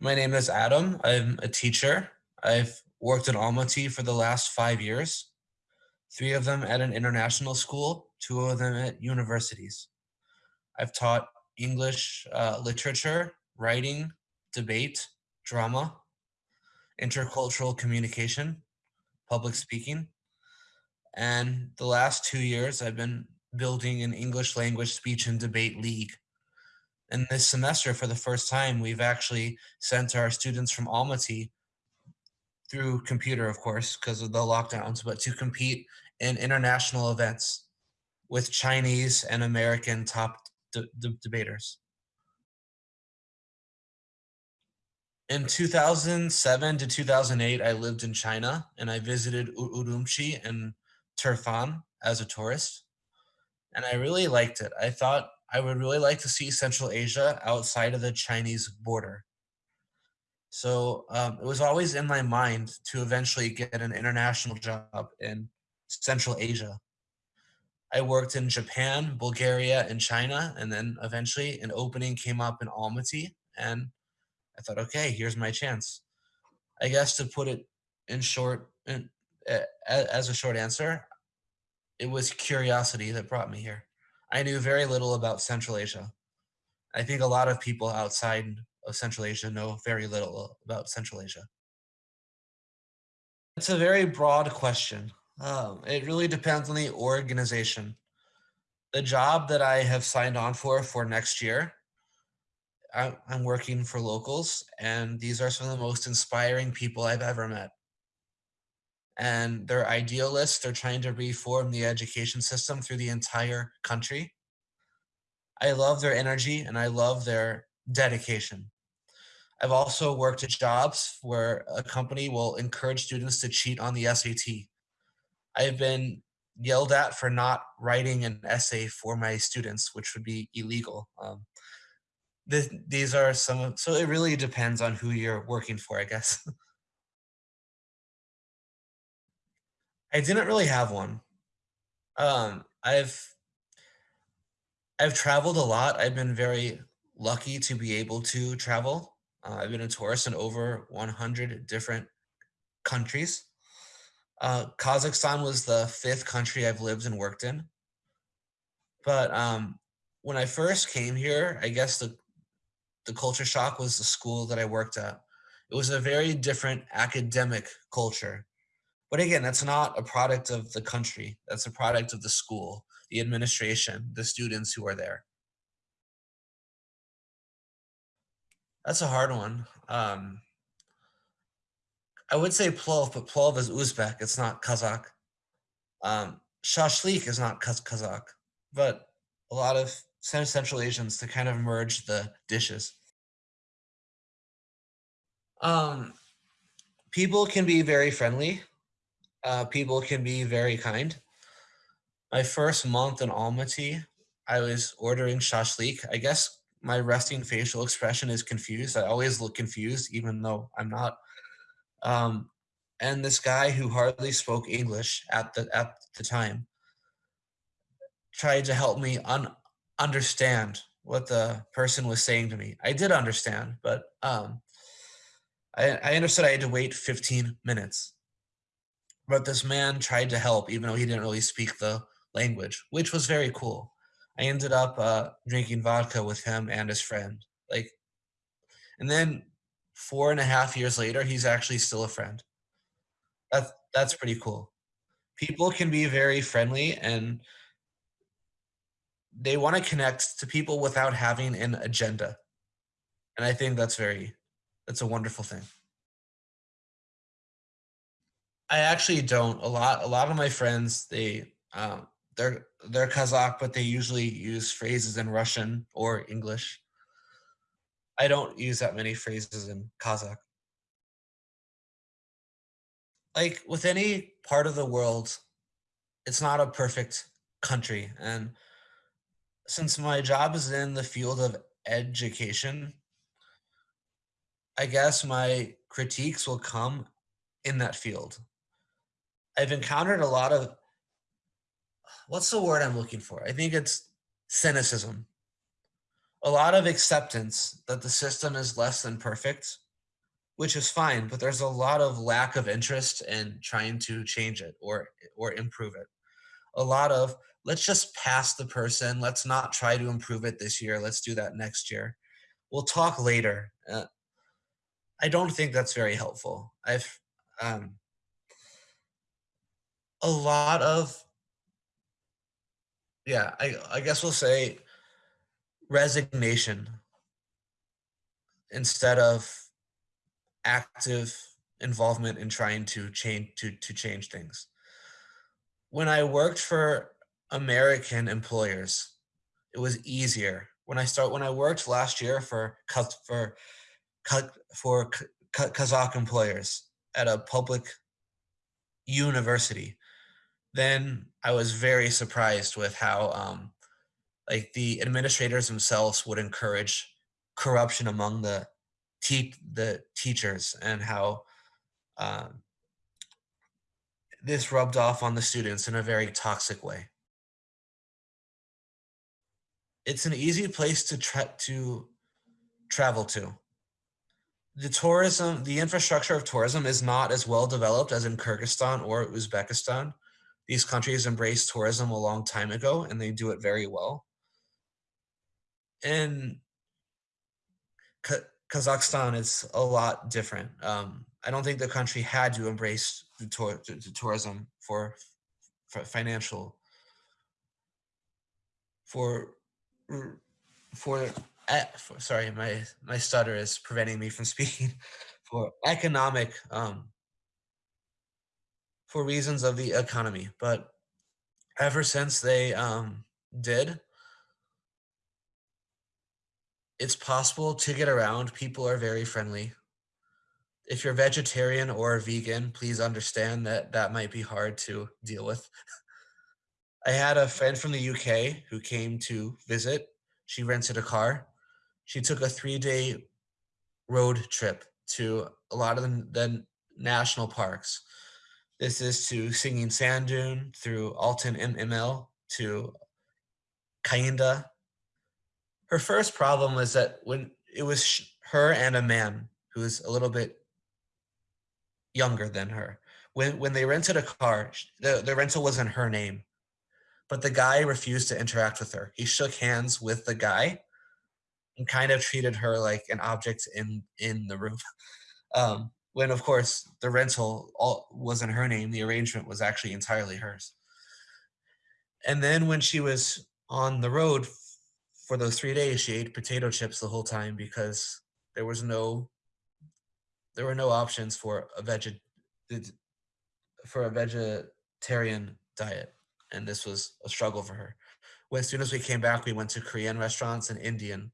my name is Adam. I'm a teacher. I've worked in Almaty for the last five years, three of them at an international school, two of them at universities. I've taught English uh, literature, writing, debate, drama, intercultural communication, public speaking. And the last two years, I've been building an English language speech and debate league. And this semester, for the first time, we've actually sent our students from Almaty through computer, of course, because of the lockdowns, but to compete in international events with Chinese and American top de de debaters. In 2007 to 2008, I lived in China and I visited Urumqi and Turfan as a tourist. And I really liked it. I thought I would really like to see Central Asia outside of the Chinese border. So um, it was always in my mind to eventually get an international job in Central Asia. I worked in Japan, Bulgaria, and China, and then eventually an opening came up in Almaty, and I thought, okay, here's my chance. I guess to put it in short, in, as a short answer, it was curiosity that brought me here. I knew very little about Central Asia. I think a lot of people outside of Central Asia know very little about Central Asia. It's a very broad question. Um, it really depends on the organization. The job that I have signed on for for next year, I, I'm working for locals, and these are some of the most inspiring people I've ever met. And they're idealists. They're trying to reform the education system through the entire country. I love their energy and I love their dedication. I've also worked at jobs where a company will encourage students to cheat on the SAT. I've been yelled at for not writing an essay for my students, which would be illegal. Um, th these are some of, so it really depends on who you're working for, I guess. I didn't really have one. Um, I've I've traveled a lot. I've been very lucky to be able to travel. Uh, I've been a tourist in over 100 different countries. Uh, Kazakhstan was the fifth country I've lived and worked in. But um, when I first came here, I guess the the culture shock was the school that I worked at. It was a very different academic culture. But again, that's not a product of the country. That's a product of the school, the administration, the students who are there. That's a hard one. Um, I would say plov, but plov is Uzbek. It's not Kazakh. Um, shashlik is not Kaz Kazakh, but a lot of Central Asians to kind of merge the dishes. Um, people can be very friendly. Uh, people can be very kind. My first month in Almaty, I was ordering shashlik. I guess my resting facial expression is confused. I always look confused, even though I'm not. Um, and this guy who hardly spoke English at the at the time tried to help me un understand what the person was saying to me. I did understand, but um, I, I understood I had to wait 15 minutes. But this man tried to help, even though he didn't really speak the language, which was very cool. I ended up uh, drinking vodka with him and his friend. Like, and then four and a half years later, he's actually still a friend. That's that's pretty cool. People can be very friendly and they want to connect to people without having an agenda. And I think that's very that's a wonderful thing. I actually don't. A lot a lot of my friends, they um, they're they're Kazakh, but they usually use phrases in Russian or English. I don't use that many phrases in Kazakh. Like with any part of the world, it's not a perfect country. And since my job is in the field of education, I guess my critiques will come in that field. I've encountered a lot of what's the word I'm looking for? I think it's cynicism. A lot of acceptance that the system is less than perfect which is fine, but there's a lot of lack of interest in trying to change it or or improve it. A lot of let's just pass the person. Let's not try to improve it this year. Let's do that next year. We'll talk later. Uh, I don't think that's very helpful. I've um, a lot of yeah. I I guess we'll say resignation instead of active involvement in trying to change to to change things. When I worked for American employers, it was easier. When I start when I worked last year for for for Ka Ka Kazakh employers at a public university, then I was very surprised with how, um, like, the administrators themselves would encourage corruption among the tea the teachers and how, um this rubbed off on the students in a very toxic way. It's an easy place to tra to travel to. The tourism the infrastructure of tourism is not as well developed as in Kyrgyzstan or Uzbekistan. These countries embraced tourism a long time ago, and they do it very well. In Ka Kazakhstan, it's a lot different. Um, I don't think the country had to embrace the tour the tourism for for financial for for for sorry, my my stutter is preventing me from speaking. For economic, um for reasons of the economy, but ever since they, um, did it's possible to get around, people are very friendly. If you're vegetarian or vegan, please understand that that might be hard to deal with. I had a friend from the UK who came to visit. She rented a car. She took a three-day road trip to a lot of the the national parks. This is to Singing Sand Dune, through Altyn-Emel to Kayinda. Her first problem was that when it was her and a man who is a little bit younger than her. When when they rented a car, the the rental was in her name, but the guy refused to interact with her. He shook hands with the guy and kind of treated her like an object in in the room. Um, when, of course, the rental all wasn't her name, the arrangement was actually entirely hers. And then when she was on the road for those 3 days, she ate potato chips the whole time because there was no there were no options for a vege for a vegetarian diet, and this was a struggle for her. As soon as we came back, we went to Korean restaurants and Indian,